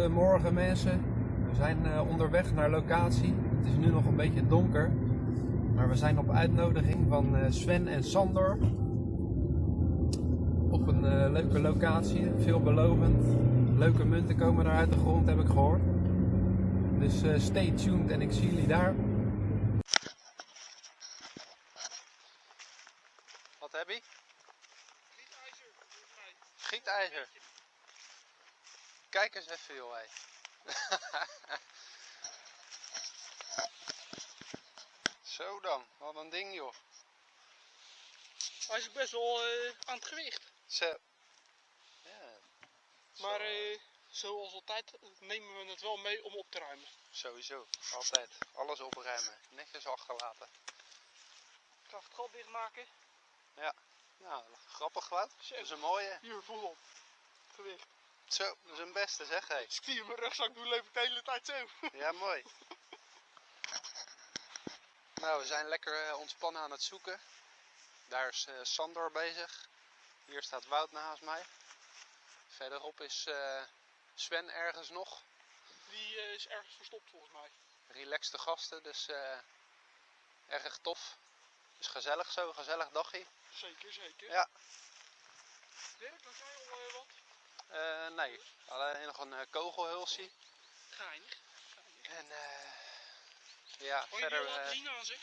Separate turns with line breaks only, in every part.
Goedemorgen mensen. We zijn eh, onderweg naar locatie. Het is nu nog een beetje donker. Maar we zijn op uitnodiging van eh, Sven en Sander. Op een eh, leuke locatie. Veelbelovend. Leuke munten komen er uit de grond, heb ik gehoord. Dus stay tuned en ik zie jullie daar. Wat heb je? Gietijzer. Joh. Zo dan, wat een ding joh.
Hij is best wel eh, aan het gewicht.
Zo. Ja,
Maar eh, zoals altijd nemen we het wel mee om op te ruimen.
sowieso. Altijd. Alles opruimen. Netjes achterlaten.
Ik ga het gat dichtmaken.
Nou, grappig wat.
Zo.
Dat is een mooie.
Hier, voel op. Gewicht.
Zo, dat is een beste zeg hé.
Ik die in mijn rugzak doe, loop ik de hele tijd zo.
Ja, mooi. Nou, we zijn lekker eh, ontspannen aan het zoeken. Daar is eh, Sandor bezig. Hier staat Wout naast mij. Verderop is eh, Sven ergens nog.
Die is ergens verstopt volgens mij.
Relaxte gasten, dus eh, erg tof. Is gezellig zo, gezellig dagje.
Zeker, zeker.
Ja.
Dirk, had jij al wat?
Eh, nee, alleen nog een eh, kogelhulsie.
Geinig.
En eh, ja,
je
verder,
al laten
eh,
zich?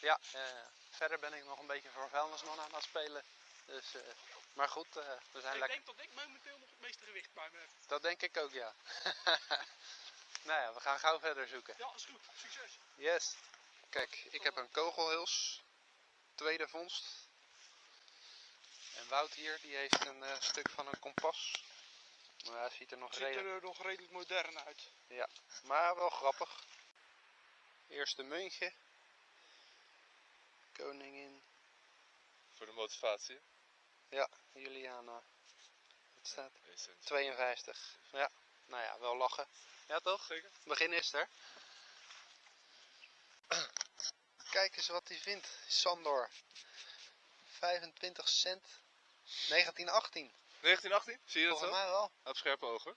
ja, verder ben ik nog een beetje voor vuilnisman aan het spelen. Dus, maar goed, we zijn
Ik
lekker.
denk dat ik momenteel nog het meeste gewicht bij me heb.
Dat denk ik ook, ja. nou ja, we gaan gauw verder zoeken.
Ja, is goed. Succes.
Yes. Kijk, ik heb een kogelhuls. Tweede vondst. En Wout hier, die heeft een eh, stuk van een kompas. Maar hij ziet er nog
Ziet
redelijk...
er eh, nog redelijk modern uit.
Maar wel grappig. Eerste muntje. Koningin.
Voor de motivatie.
Juliana. Het staat
Eén cent.
52. Ja, nou ja, wel lachen. Ja toch?
Zeker.
Begin is er. Kijk eens wat hij vindt. Sandor. 25 cent. 1918.
1918? Zie je dat
Volgens
zo?
mij wel.
Heeft scherpe ogen.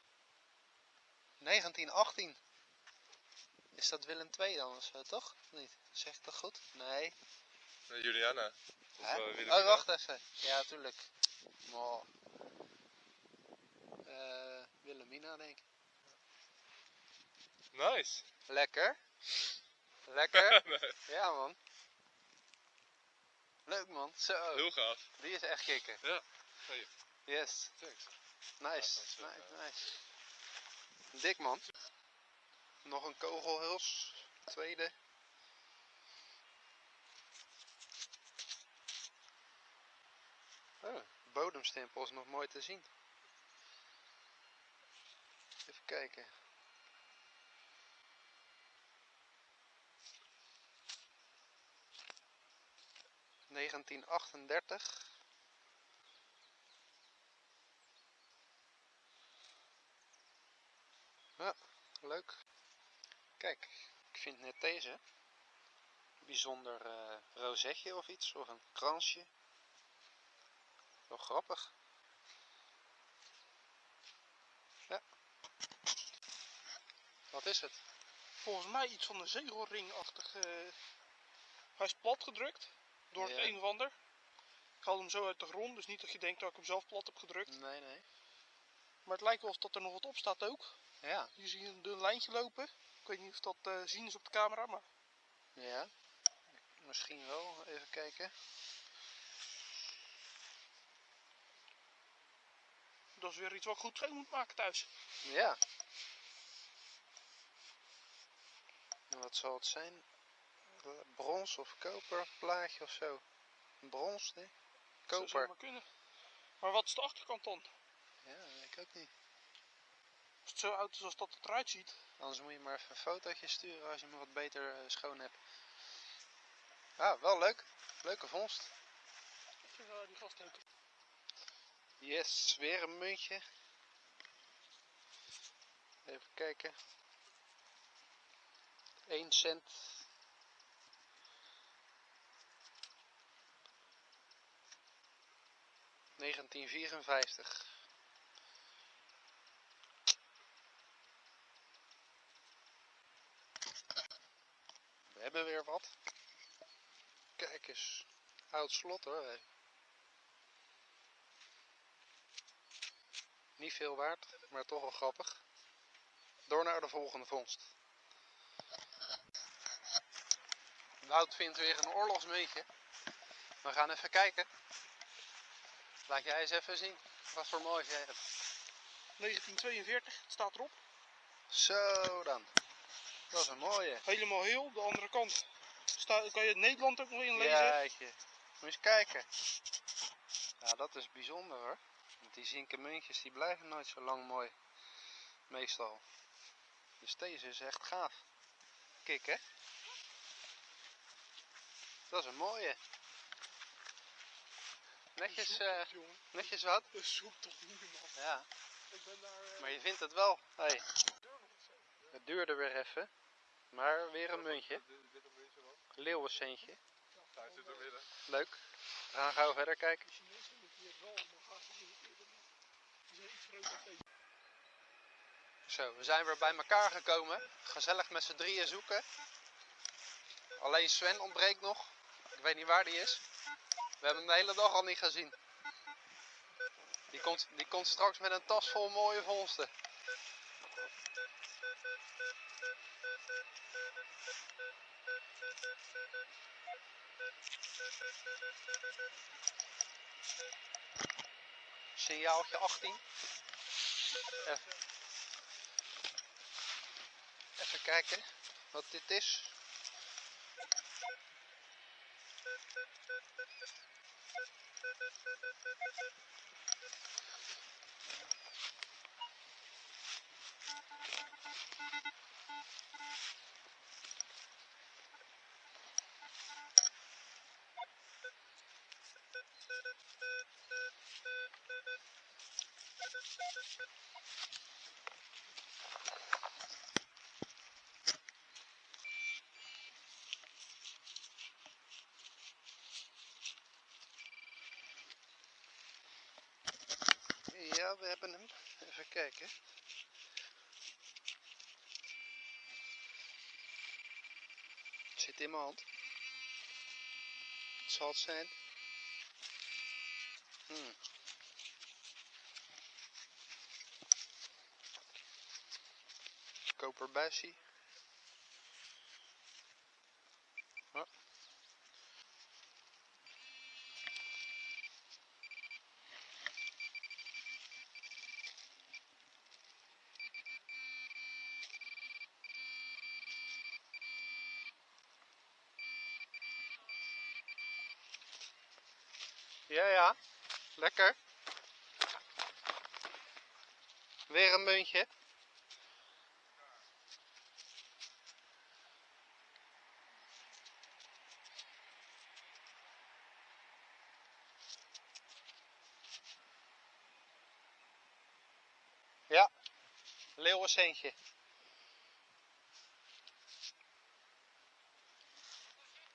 1918. Is dat Willem II dan of zo, toch? Niet? Zeg ik dat goed? Nee.
Nee, Juliana. Of, eh,
oh, wacht even. Ja, tuurlijk. Oh. Eh, Wilhelmina, denk ik.
Nice.
Lekker. Lekker.
Nee,
ja, man. Leuk, man. Zo.
Heel gaaf.
Die is echt kicken.
Ja.
Yes.
thanks.
Nice.
Ja,
nice,
eh,
nice. Dik, man. Nog een kogelhuls. Tweede. Oh, de bodemstempel is nog mooi te zien. Even kijken. Negentien achtendertig. Ja, leuk. Kijk, ik vind net deze. Bijzonder eh rozetje of iets, of een kransje. Wel grappig. Ja. Wat is het?
Volgens mij iets van een zegelringachtig. eh Hij is plat gedrukt door het een of ander. Ik haal hem zo uit de grond, dus niet dat je denkt dat ik hem zelf plat heb gedrukt.
Nee, nee.
Maar het lijkt wel of dat er nog wat op staat ook.
Ja,
Hier zie je een dun lijntje lopen. Ik weet niet of dat eh zien is op de camera, maar
ja. Misschien wel. Even kijken.
dat is weer iets wat ik goed schoon moet maken thuis.
Ja. En wat zal het zijn? Brons of koper plaatje of zo? Brons, nee?
Dat zou
Koper.
maar kunnen. Maar wat is de achterkant dan?
Ja, weet ik ook niet.
Als het zo oud is als dat het eruit ziet.
Anders moet je maar even een fotootje sturen als je me wat beter eh, schoon hebt. Ah, wel leuk. Leuke vondst.
Even uh, die gast ook.
Yes, weer een muntje. Even kijken. 1 cent. 1954. We hebben weer wat. Kijk eens. Oud slot hoor. Hè. Niet veel waard, maar toch wel grappig. Door naar de volgende vondst. Wout vindt weer een oorlogsmeetje. We gaan even kijken. Laat jij eens even zien wat voor moois jij hebt.
1942, het staat erop.
Zo dan. Dat is een mooie.
Helemaal heel. De andere kant kan je Nederland ook nog inlezen.
Moet je eens kijken. Ja, dat is bijzonder hoor. Want die zinken muntjes die blijven nooit zo lang mooi. Meestal. Dus deze is echt gaaf. Kijk hè. Dat is een mooie. Netjes, eh,
jongen.
netjes wat.
Dat zoekt toch niet man.
Ja,
Ik ben daar... eh,
maar je vindt het wel. Hey. Het duurde weer even. Maar weer een muntje. Leeuwencentje.
Er.
Leuk. We gaan gauw verder kijken.
dan.
Zo, we zijn weer bij elkaar gekomen. Gezellig met z'n drieën zoeken. Alleen Sven ontbreekt nog. Ik weet niet waar die is. We hebben hem de hele dag al niet gezien. Die komt, die komt straks met een tas vol mooie vondsten. Signaaltje 18. Even. Even kijken wat dit is. Thank you. We hebben hem. Even kijken. Het zit in mijn hand. Het zal het zijn. Hmm. Ja, ja. Lekker. Weer een muntje. Ja, leeuwencentje.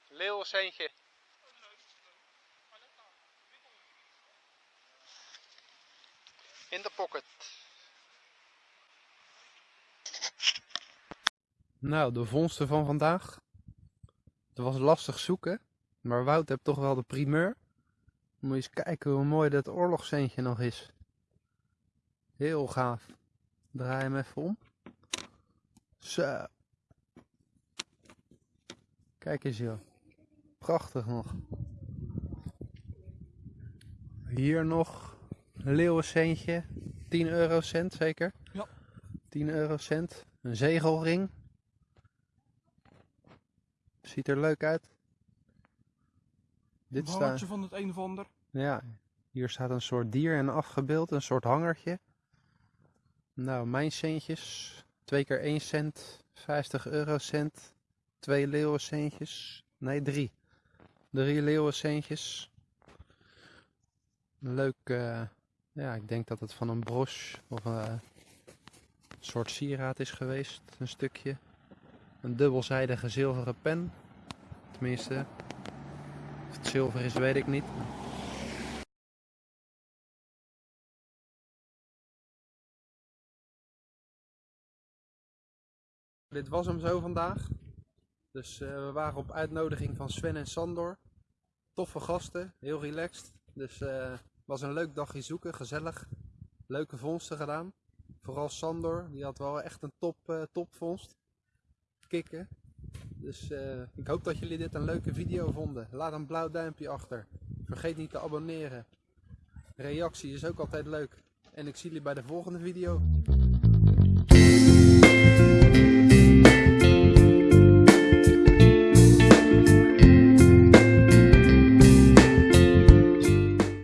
Leeuwencentje. In de pocket. Nou, de vondsten van vandaag. Het was lastig zoeken, maar Wout heeft toch wel de primeur. Moet je eens kijken hoe mooi dat oorlogscentje nog is. Heel gaaf. Draai hem even om. Zo. Kijk eens joh. Prachtig nog. Hier nog leeuwencentje. 10 eurocent zeker?
Ja.
10 eurocent. Een zegelring. Ziet er leuk uit. Dit
Een
staat.
hangertje van het een of ander.
Ja, hier staat een soort dier en afgebeeld, een soort hangertje. Nou, mijn centjes. 2 keer 1 cent, 50 eurocent, 2 leeuwencentjes. Nee, 3. 3 leeuwencentjes. Leuk, eh, ja, ik denk dat het van een broche of eh, een soort sieraad is geweest, een stukje. Een dubbelzijdige zilveren pen. Tenminste, of het zilver is, weet ik niet. Dit was hem zo vandaag. Dus eh, we waren op uitnodiging van Sven en Sandor. Toffe gasten, heel relaxed. Dus het was een leuk dagje zoeken, gezellig. Leuke vondsten gedaan. Vooral Sandor, die had wel echt een top, eh, topvondst. Kikken. Dus eh, ik hoop dat jullie dit een leuke video vonden. Laat een blauw duimpje achter. Vergeet niet te abonneren. Reactie is ook altijd leuk. En ik zie jullie bij de volgende video.